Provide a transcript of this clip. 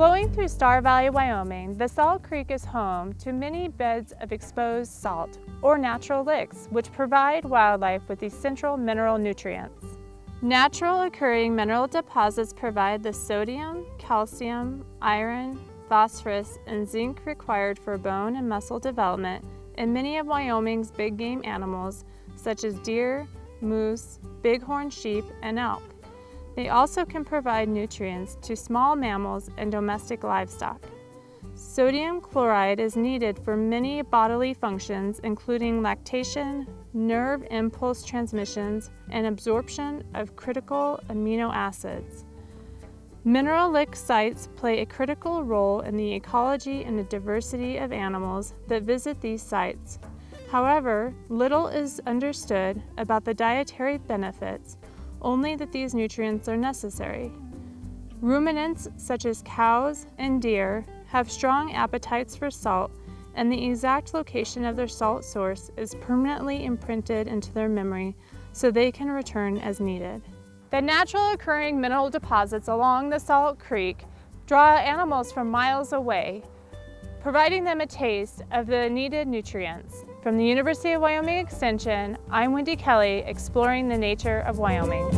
Flowing through Star Valley, Wyoming, the Salt Creek is home to many beds of exposed salt, or natural licks, which provide wildlife with essential mineral nutrients. Natural occurring mineral deposits provide the sodium, calcium, iron, phosphorus, and zinc required for bone and muscle development in many of Wyoming's big game animals such as deer, moose, bighorn sheep, and elk. They also can provide nutrients to small mammals and domestic livestock. Sodium chloride is needed for many bodily functions including lactation, nerve impulse transmissions, and absorption of critical amino acids. Mineral lick sites play a critical role in the ecology and the diversity of animals that visit these sites. However, little is understood about the dietary benefits only that these nutrients are necessary. Ruminants such as cows and deer have strong appetites for salt and the exact location of their salt source is permanently imprinted into their memory so they can return as needed. The natural occurring mineral deposits along the Salt Creek draw animals from miles away, providing them a taste of the needed nutrients. From the University of Wyoming Extension, I'm Wendy Kelly, exploring the nature of Wyoming.